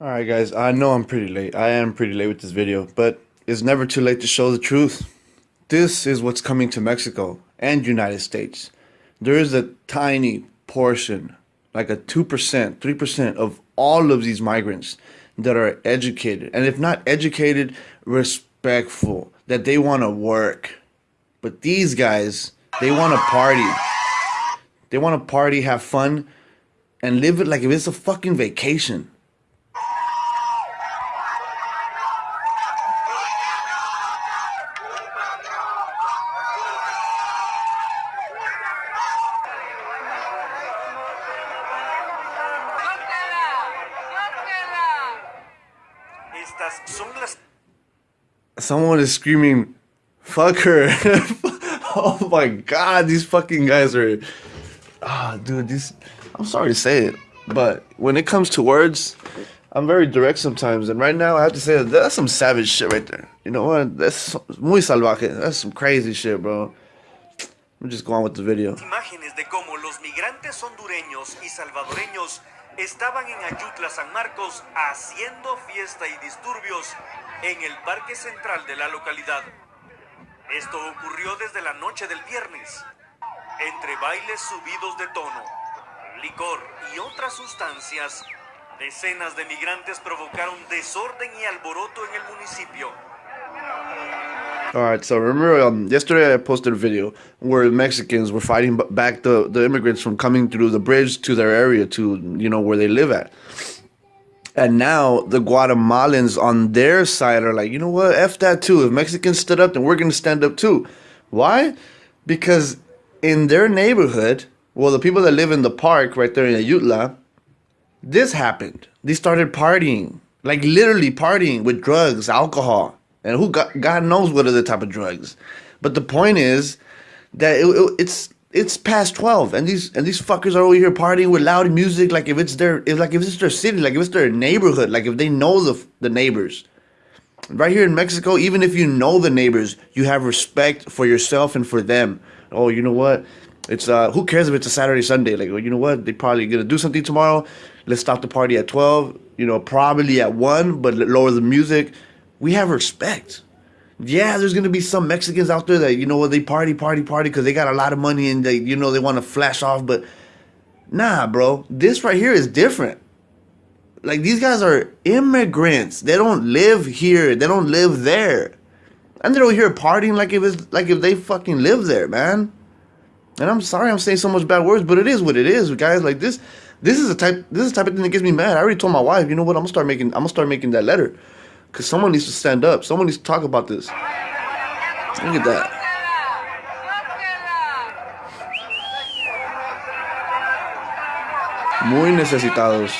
Alright guys, I know I'm pretty late. I am pretty late with this video, but it's never too late to show the truth. This is what's coming to Mexico and United States. There is a tiny portion, like a 2%, 3% of all of these migrants that are educated. And if not educated, respectful, that they want to work. But these guys, they want to party. They want to party, have fun, and live it like if it's a fucking vacation. Someone is screaming, fuck her. oh my god, these fucking guys are. Ah, dude, these. I'm sorry to say it, but when it comes to words, I'm very direct sometimes. And right now, I have to say that that's some savage shit right there. You know what? That's muy salvaje. That's some crazy shit, bro. I'm just going with the video. Imágenes de cómo los migrantes hondureños y salvadoreños estaban en Ayutla, San Marcos, haciendo fiesta y disturbios en el parque central de la localidad. Esto ocurrió desde la noche del viernes. Entre bailes subidos de tono, licor y otras sustancias, decenas de migrantes provocaron desorden y alboroto en el municipio. All right, so remember um, yesterday I posted a video where Mexicans were fighting back the, the immigrants from coming through the bridge to their area to, you know, where they live at. And now the Guatemalans on their side are like, you know what, F that too. If Mexicans stood up, then we're going to stand up too. Why? Because in their neighborhood, well, the people that live in the park right there in Ayutla, this happened. They started partying, like literally partying with drugs, alcohol and who God, God knows what other type of drugs. But the point is that it, it, it's it's past twelve, and these and these fuckers are over here partying with loud music, like if it's their if like if it's their city, like if it's their neighborhood, like if they know the the neighbors. Right here in Mexico, even if you know the neighbors, you have respect for yourself and for them. Oh, you know what? It's uh, who cares if it's a Saturday, Sunday? Like, well, you know what? They probably gonna do something tomorrow. Let's stop the party at twelve. You know, probably at one, but lower the music we have respect. Yeah, there's gonna be some Mexicans out there that you know what they party, party, party because they got a lot of money and they you know they want to flash off. But nah, bro, this right here is different. Like these guys are immigrants. They don't live here. They don't live there, and they're over here partying like if it's like if they fucking live there, man. And I'm sorry I'm saying so much bad words, but it is what it is, guys. Like this, this is a type. This is the type of thing that gets me mad. I already told my wife, you know what? I'm gonna start making. I'm gonna start making that letter. Because someone needs to stand up. Someone needs to talk about this. Look at that. Muy necesitados.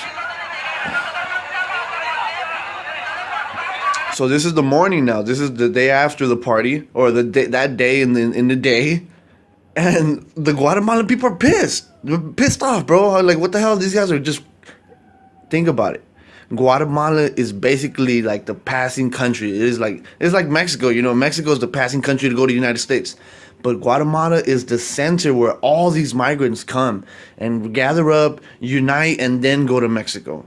So this is the morning now. This is the day after the party, or the day, that day in the in the day, and the Guatemalan people are pissed. They're pissed off, bro. Like, what the hell? These guys are just. Think about it. Guatemala is basically like the passing country. It is like it's like Mexico. You know, Mexico is the passing country to go to the United States, but Guatemala is the center where all these migrants come and gather up, unite, and then go to Mexico.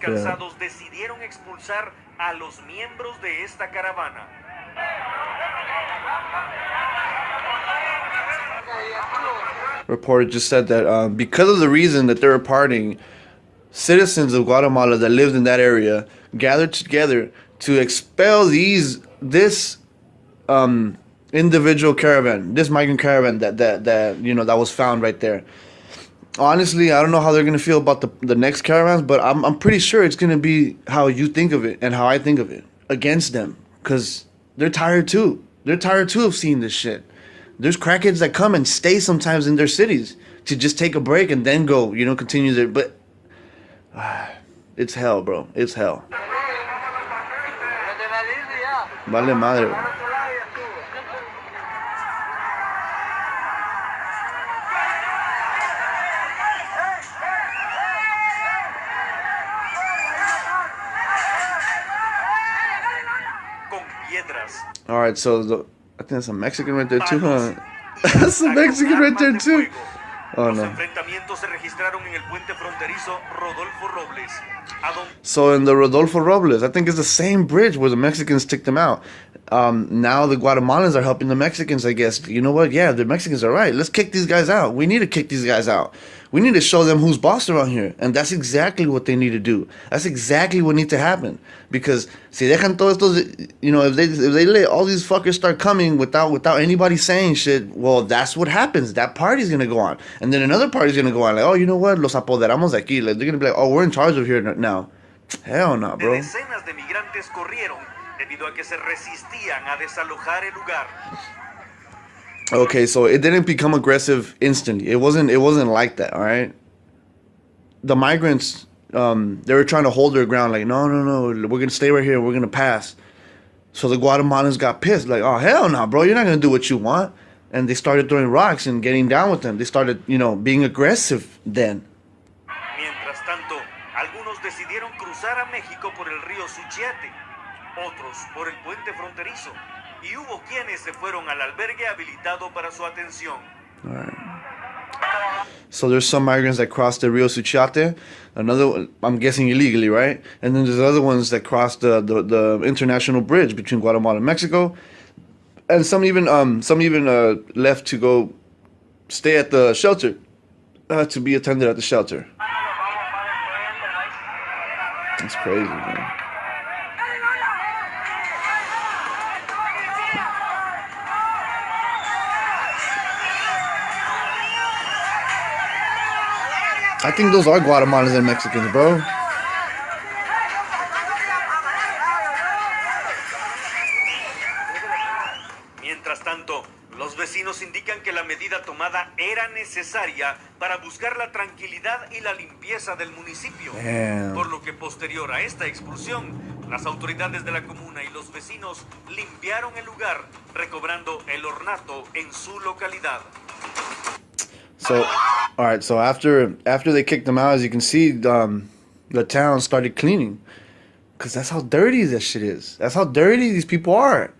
Cansados yeah. decidieron expulsar a los miembros de esta caravana. Reporter just said that um, because of the reason that they were partying, citizens of Guatemala that lived in that area gathered together to expel these this um, individual caravan, this migrant caravan that that that you know that was found right there honestly, I don't know how they're gonna feel about the the next caravans, but I'm I'm pretty sure it's gonna be how you think of it and how I think of it against them, cause they're tired too. They're tired too of seeing this shit. There's crackheads that come and stay sometimes in their cities to just take a break and then go, you know, continue their. But It's hell, bro. It's hell. Vale madre. All right, so the, I think that's a Mexican right there too, huh? that's a Mexican right there too. Oh no. enfrentamientos se registraron en el puente fronterizo Rodolfo Robles, a donde So in the Rodolfo Robles, I think it's the same bridge where the Mexicans took them out. Um, now the Guatemalans are helping the Mexicans, I guess. You know what? Yeah, the Mexicans are right. Let's kick these guys out. We need to kick these guys out. We need to show them who's boss around here. And that's exactly what they need to do. That's exactly what needs to happen. Because si dejan todos estos, you know, if they if they let all these fuckers start coming without without anybody saying shit, well, that's what happens. That party's gonna go on, and then another party's gonna go on. Like, oh, you know what? Los apoderamos de aquí. Like they're gonna be like, oh, we're in charge of here now. Hell no, bro. decenas de migrantes corrieron debido a que se resistían a desalojar el lugar. Okay, so it didn't become aggressive instantly. It wasn't. It wasn't like that. All right. The migrants, um, they were trying to hold their ground. Like, no, no, no, we're gonna stay right here. We're gonna pass. So the Guatemalans got pissed. Like, oh hell no, bro, you're not gonna do what you want. And they started throwing rocks and getting down with them. They started, you know, being aggressive. Then. Mientras tanto, algunos decidieron cruzar a México por el río Suchiate, otros por el puente fronterizo, y hubo quienes se fueron al albergue habilitado para su atención. So there's some migrants that crossed the Rio Suchiate, another I'm guessing illegally, right? And then there's other ones that crossed the, the, the international bridge between Guatemala and Mexico, and some even um some even uh, left to go stay at the shelter, uh, to be attended at the shelter. That's crazy, man. I think those are Guatemalans and Mexicans, bro. Mientras tanto, los vecinos indican que la medida tomada era necesaria para buscar la tranquilidad y la limpieza del municipio. Damn. Por lo que posterior a esta expulsión, las autoridades de la comuna y los vecinos limpiaron el lugar, recobrando el ornato en su localidad. So, all right. So after after they kicked them out, as you can see, um, the town started cleaning, cause that's how dirty this shit is. That's how dirty these people are,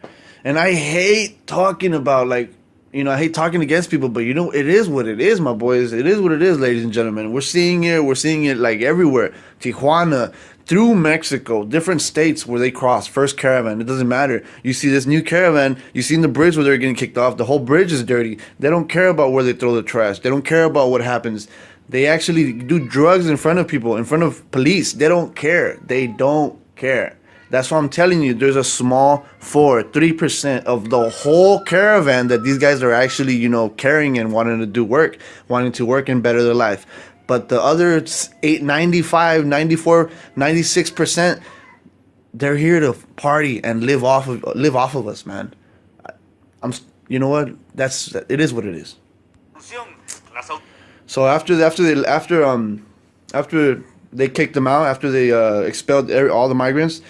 and I hate talking about like, you know, I hate talking against people, but you know, it is what it is, my boys. It is what it is, ladies and gentlemen. We're seeing it. We're seeing it like everywhere. Tijuana, through Mexico, different states where they cross. First caravan, it doesn't matter. You see this new caravan, you seen the bridge where they're getting kicked off. The whole bridge is dirty. They don't care about where they throw the trash. They don't care about what happens. They actually do drugs in front of people, in front of police. They don't care. They don't care. That's why I'm telling you, there's a small four, three percent of the whole caravan that these guys are actually, you know, carrying and wanting to do work, wanting to work and better their life. But the other s- eight, 95, 94, 96 percent, they're here to party and live off of live off of us, man. I'm, you know what? That's it is what it is. So after after they after um after they kicked them out after they uh, expelled all the migrants,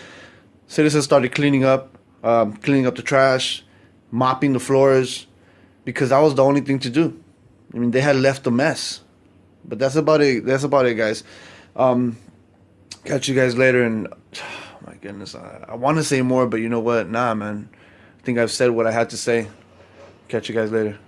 citizens started cleaning up, um, cleaning up the trash, mopping the floors, because that was the only thing to do. I mean, they had left a mess. But that's about it. That's about it, guys. Um, catch you guys later. And oh my goodness, I, I want to say more, but you know what? Nah, man. I think I've said what I had to say. Catch you guys later.